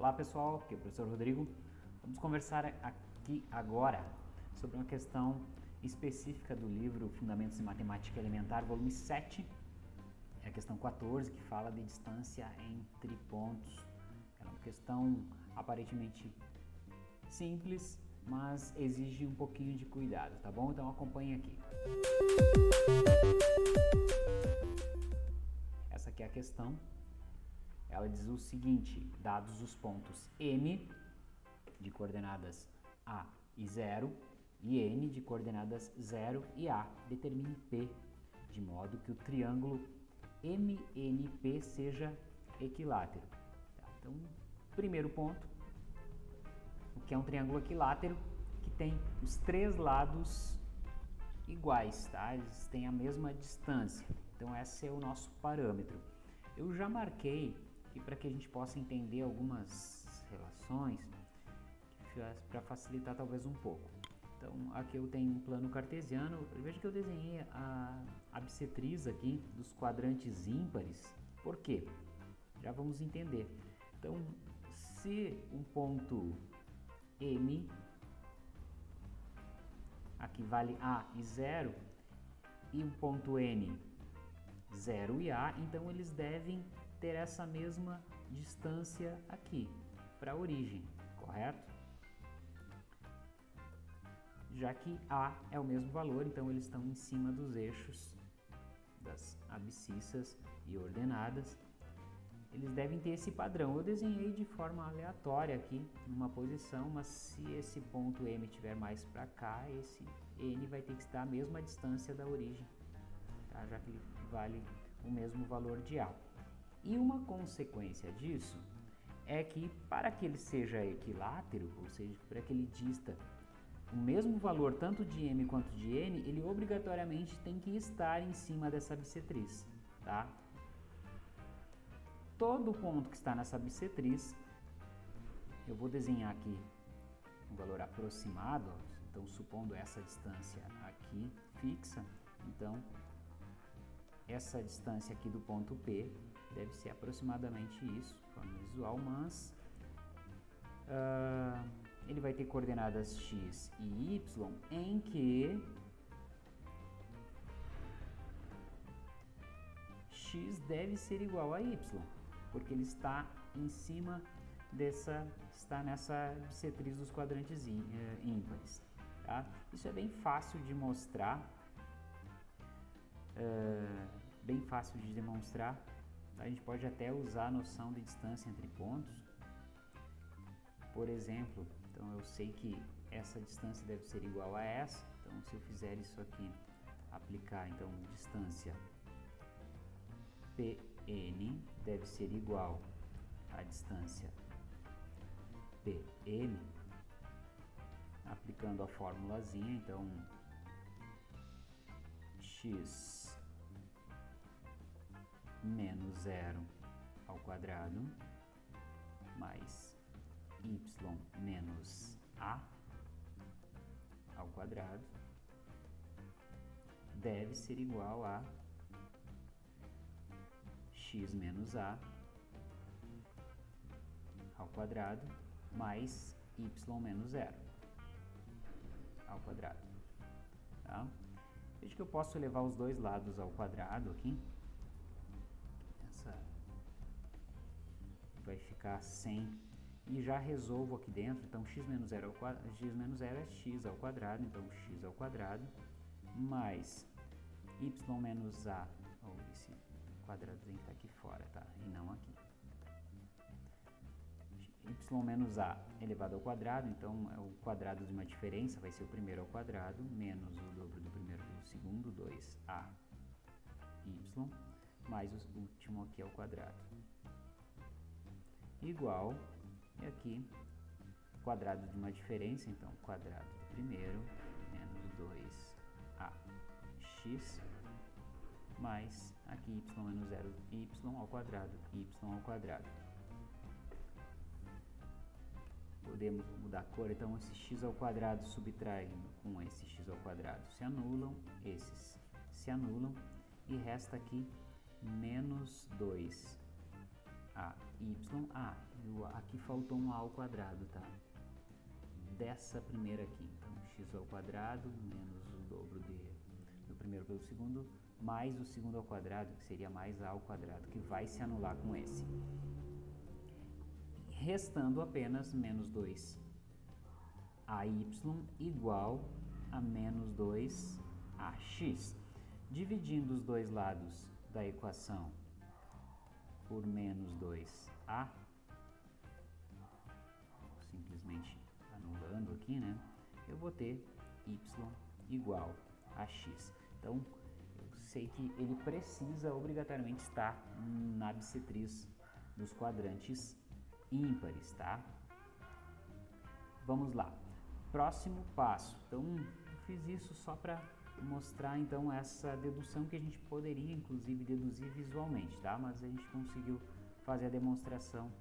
Olá pessoal, aqui é o professor Rodrigo. Vamos conversar aqui agora sobre uma questão específica do livro Fundamentos de Matemática Elementar, volume 7. É a questão 14, que fala de distância entre pontos. É uma questão aparentemente simples, mas exige um pouquinho de cuidado, tá bom? Então acompanhe aqui. Essa aqui é a questão ela diz o seguinte, dados os pontos M de coordenadas A e 0 e N de coordenadas 0 e A, determine P de modo que o triângulo MNP seja equilátero. Tá, então, primeiro ponto, o que é um triângulo equilátero? Que tem os três lados iguais, tá? Eles têm a mesma distância. Então, esse é o nosso parâmetro. Eu já marquei e para que a gente possa entender algumas relações para facilitar talvez um pouco. Então aqui eu tenho um plano cartesiano, veja que eu desenhei a, bissetriz aqui dos quadrantes ímpares, por quê? Já vamos entender. Então se um ponto M, aqui vale A e 0, e um ponto N 0 e A, então eles devem ter essa mesma distância aqui para a origem, correto? Já que A é o mesmo valor, então eles estão em cima dos eixos das abscissas e ordenadas. Eles devem ter esse padrão. Eu desenhei de forma aleatória aqui, numa posição, mas se esse ponto M estiver mais para cá, esse N vai ter que estar a mesma distância da origem, tá? já que ele vale o mesmo valor de A. E uma consequência disso é que para que ele seja equilátero, ou seja, para que ele dista o mesmo valor tanto de m quanto de n, ele obrigatoriamente tem que estar em cima dessa bissetriz, tá? Todo ponto que está nessa bissetriz, eu vou desenhar aqui um valor aproximado, então supondo essa distância aqui fixa, então essa distância aqui do ponto P deve ser aproximadamente isso, forma visual, mas uh, ele vai ter coordenadas x e y em que x deve ser igual a y, porque ele está em cima dessa, está nessa bissetriz dos quadrantes eh, ímpares. Tá? Isso é bem fácil de mostrar é, bem fácil de demonstrar. A gente pode até usar a noção de distância entre pontos. Por exemplo, então eu sei que essa distância deve ser igual a essa. Então se eu fizer isso aqui, aplicar então distância PN deve ser igual à distância PN, aplicando a formulazinha, então x menos zero ao quadrado mais y menos a ao quadrado deve ser igual a x menos a ao quadrado mais y menos zero ao quadrado. Tá? Veja que eu posso levar os dois lados ao quadrado aqui. Ficar 100 e já resolvo aqui dentro, então x menos 0 é x menos 0 é x ao quadrado, então x ao quadrado, mais y menos a, ou esse quadradozinho que está aqui fora, tá? E não aqui y menos a elevado ao quadrado, então é o quadrado de uma diferença vai ser o primeiro ao quadrado, menos o dobro do primeiro do segundo, 2a y, mais o último aqui ao quadrado. Igual, e aqui, quadrado de uma diferença, então quadrado do primeiro, menos 2ax, mais aqui y menos 0, y ao quadrado, y ao quadrado. podemos mudar a cor, então esse x ao quadrado subtraindo com esse x ao quadrado se anulam, esses se anulam e resta aqui menos 2 a y. Ah, aqui faltou um a ao quadrado, tá? Dessa primeira aqui. Então, x ao quadrado menos o dobro de, do primeiro pelo segundo, mais o segundo ao quadrado, que seria mais a ao quadrado, que vai se anular com esse. Restando apenas menos 2 AY igual a menos 2 AX. Dividindo os dois lados da equação por menos 2A, simplesmente anulando aqui, né? Eu vou ter y igual a x. Então, eu sei que ele precisa obrigatoriamente estar na bissetriz dos quadrantes ímpares, tá? Vamos lá. Próximo passo. Então, fiz isso só para mostrar então essa dedução que a gente poderia inclusive deduzir visualmente, tá? Mas a gente conseguiu fazer a demonstração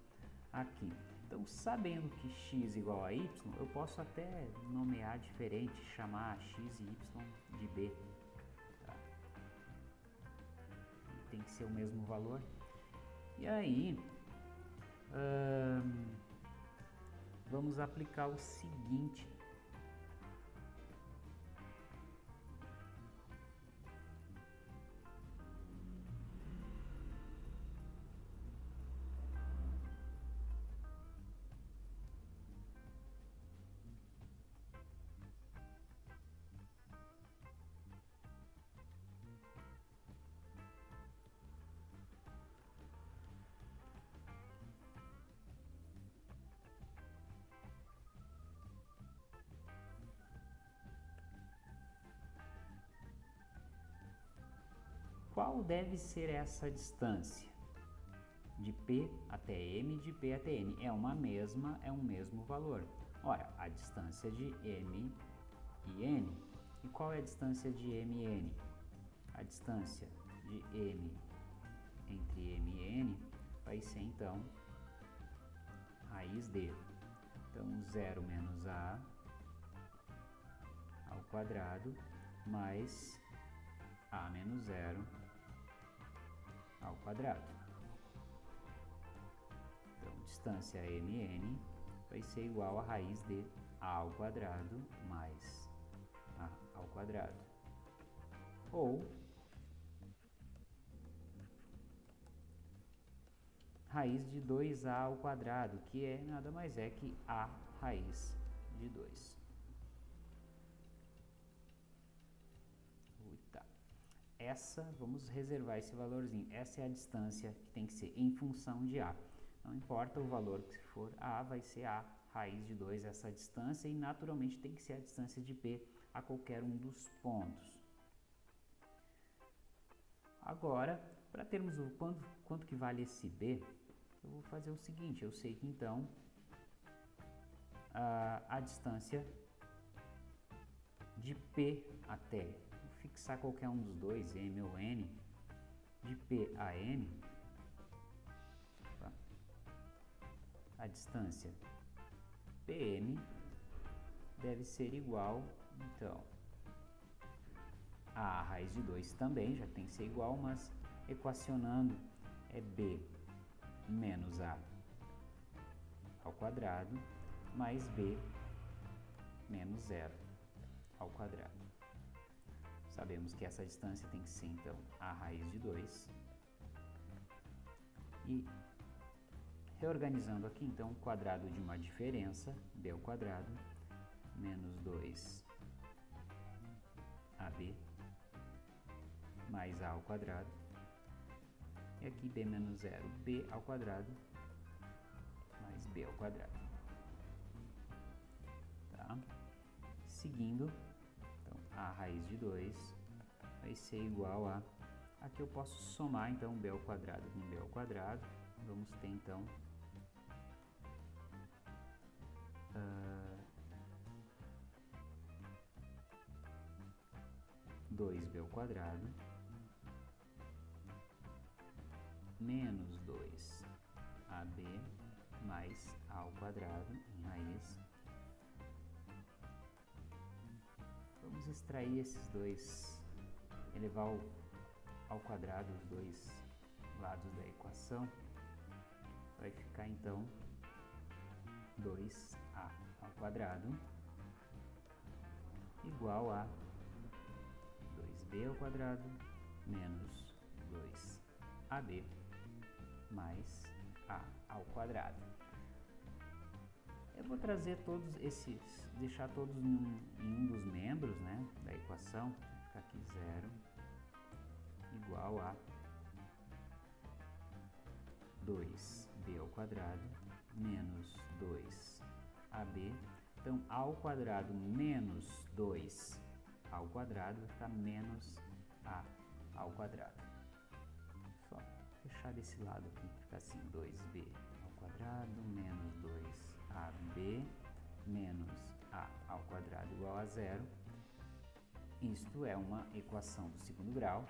aqui. Então, sabendo que x igual a y, eu posso até nomear diferente, chamar x e y de b. Tá? Tem que ser o mesmo valor. E aí, hum, vamos aplicar o seguinte Qual deve ser essa distância? De P até M, de P até N. É uma mesma, é um mesmo valor. Ora, a distância de M e N. E qual é a distância de M e N? A distância de M entre M e N vai ser, então, raiz de. Então, 0 menos A ao quadrado mais A menos zero ao quadrado. Então, distância mn vai ser igual a raiz de a ao quadrado mais a ao quadrado. Ou raiz de 2a ao quadrado, que é nada mais é que a raiz de 2. Essa, vamos reservar esse valorzinho, essa é a distância que tem que ser em função de A. Não importa o valor que for A, vai ser A raiz de 2 essa distância e naturalmente tem que ser a distância de P a qualquer um dos pontos. Agora, para termos o quanto, quanto que vale esse B, eu vou fazer o seguinte, eu sei que então a, a distância de P até fixar qualquer um dos dois, M ou N, de P a tá? a distância PM deve ser igual, então, a raiz de 2 também, já tem que ser igual, mas equacionando é B menos A ao quadrado mais B menos zero ao quadrado. Sabemos que essa distância tem que ser, então, a raiz de 2. E reorganizando aqui, então, o quadrado de uma diferença, b ao quadrado, menos 2 ab, mais a ao quadrado. E aqui b menos 0, b ao quadrado, mais b ao quadrado. Tá? Seguindo, a raiz de 2 vai ser igual a... Aqui eu posso somar, então, b ao quadrado com b ao quadrado. Vamos ter, então... Uh, 2b ao quadrado menos 2ab mais a ao quadrado Extrair esses dois, elevar ao, ao quadrado os dois lados da equação. vai ficar então 2a ao quadrado igual a 2b ao quadrado menos 2ab mais a ao quadrado. Eu vou trazer todos esses, deixar todos em um, em um dos membros né, da equação, ficar aqui zero igual a 2b ao quadrado menos 2ab. Então, ao quadrado menos 2 ao quadrado vai ficar menos a ao quadrado. Só fechar desse lado aqui, fica assim, 2b ao quadrado menos 2ab menos a ao quadrado igual a zero. Isto é uma equação do segundo grau.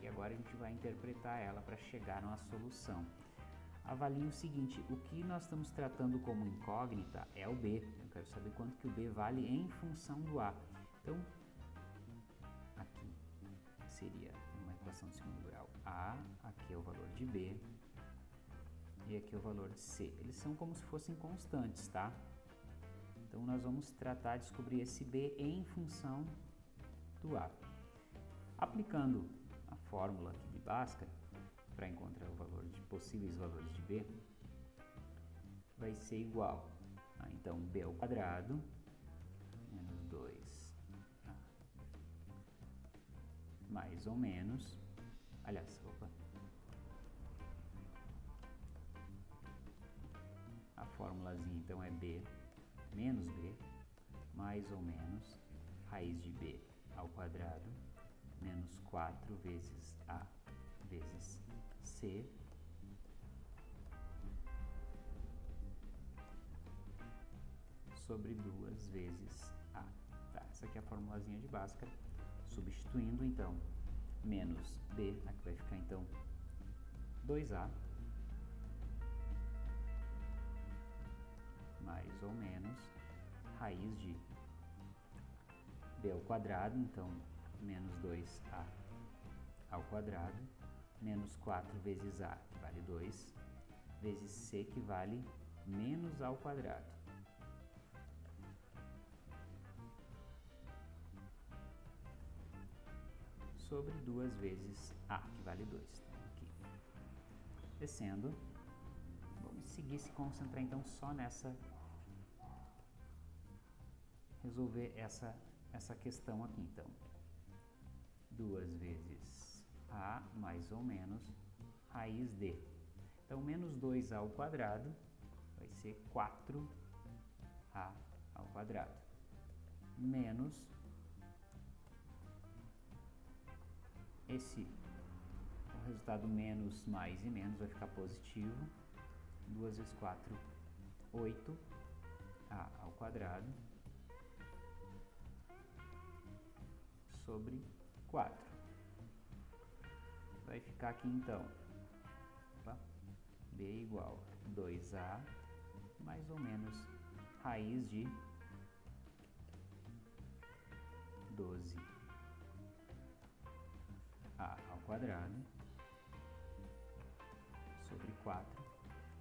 E agora a gente vai interpretar ela para chegar numa solução. Avalie o seguinte, o que nós estamos tratando como incógnita é o b. Eu quero saber quanto que o b vale em função do a. Então, aqui seria uma equação de segundo grau. a, aqui é o valor de b, e aqui o valor de c. Eles são como se fossem constantes, tá? Então, nós vamos tratar de descobrir esse b em função do a. Aplicando a fórmula aqui de Bhaskara, para encontrar o valor de possíveis valores de b, vai ser igual a, então, b ao quadrado menos 2 mais ou menos, aliás, opa, a formulazinha então é b menos b mais ou menos raiz de b ao quadrado menos 4 vezes A vezes C sobre 2 vezes A. Tá, essa aqui é a formulazinha de Bhaskara. Substituindo, então, menos B, aqui vai ficar, então, 2A mais ou menos raiz de B ao quadrado, então, menos 2a ao quadrado, menos 4 vezes a, que vale 2, vezes c, que vale menos ao quadrado. Sobre 2 vezes a, que vale 2. Então, aqui. Descendo, vamos seguir se concentrar então só nessa resolver essa, essa questão aqui, então. 2 vezes a mais ou menos raiz de. Então, menos 2a ao quadrado vai ser 4a ao quadrado. Menos esse, o resultado menos mais e menos vai ficar positivo. 2 vezes 4, 8a ao quadrado sobre 4. Vai ficar aqui então, opa, b igual a 2a mais ou menos raiz de 12a ao quadrado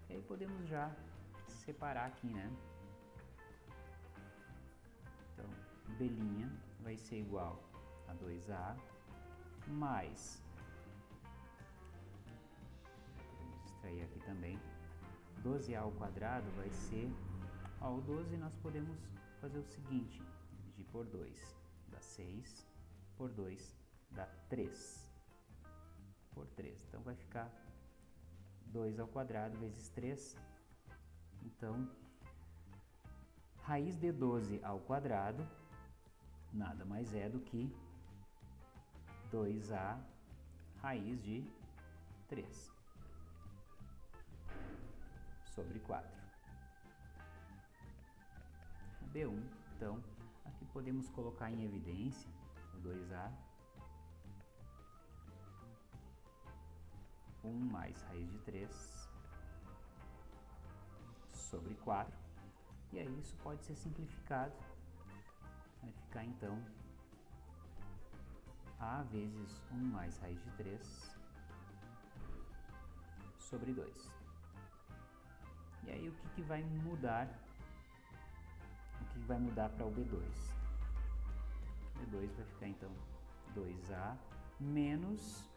E aí podemos já separar aqui, né? Então, b' vai ser igual a 2A mais, vamos extrair aqui também, 12A ao quadrado vai ser, ó, o 12 nós podemos fazer o seguinte, dividir por 2, dá 6, por 2 dá 3, por 3, então vai ficar 2 ao quadrado vezes 3, então, raiz de 12 ao quadrado nada mais é do que 2A raiz de 3 sobre 4. B1, então, aqui podemos colocar em evidência 1 mais raiz de 3 sobre 4, e aí isso pode ser simplificado, vai ficar então a vezes 1 mais raiz de 3 sobre 2. o que, que vai mudar, o que vai mudar para o B2. B2 vai ficar então 2A menos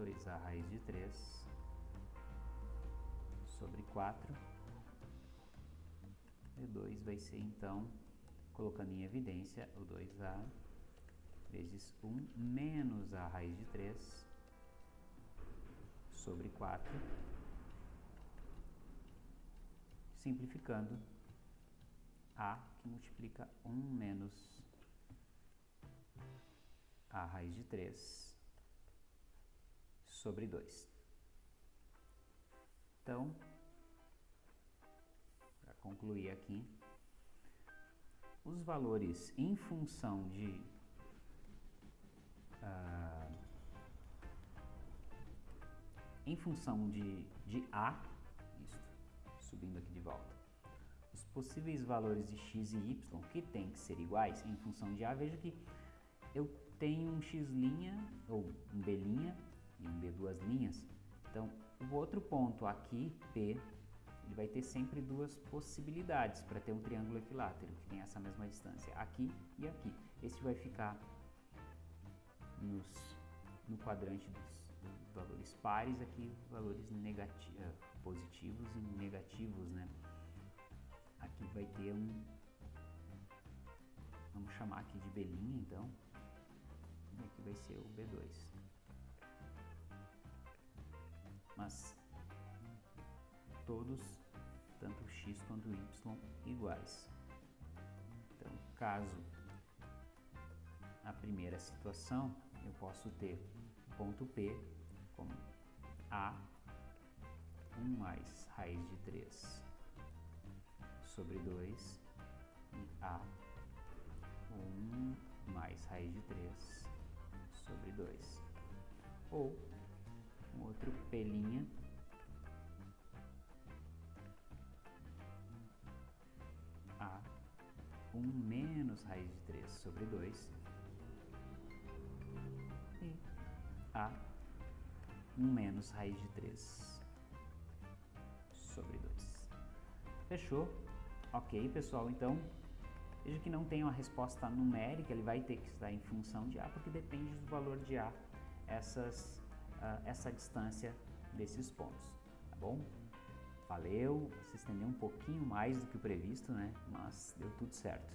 2A raiz de 3 sobre 4. B2 vai ser então, colocando em evidência, o 2A vezes 1 menos a raiz de 3 sobre 4. Simplificando, A que multiplica 1 menos a raiz de 3 sobre 2. Então, para concluir aqui, os valores em função de uh, em função de, de A, isso, subindo aqui de volta, os possíveis valores de x e y que tem que ser iguais em função de A, veja que eu tenho um x' ou um b' e um b duas linhas, então o outro ponto aqui, P, ele vai ter sempre duas possibilidades para ter um triângulo equilátero, que tem essa mesma distância, aqui e aqui. Esse vai ficar nos, no quadrante dos, dos, valores pares, aqui valores negativos, eh, positivos e negativos, né? Aqui vai ter um, vamos chamar aqui de B', então, e aqui vai ser o B2. Mas todos, tanto x quanto y, iguais. Então, caso a primeira situação, eu posso ter ponto P como A 1 mais raiz de 3 sobre 2 e A 1 mais raiz de 3 sobre 2. Ou outro P' A 1 menos raiz de 3 sobre 2 e A 1 menos raiz de 3 sobre 2. Fechou? Ok, pessoal, então veja que não tem uma resposta numérica, ele vai ter que estar em função de A, porque depende do valor de A essas, essa distância desses pontos, tá bom? Valeu, se estendeu um pouquinho mais do que o previsto, né? Mas deu tudo certo.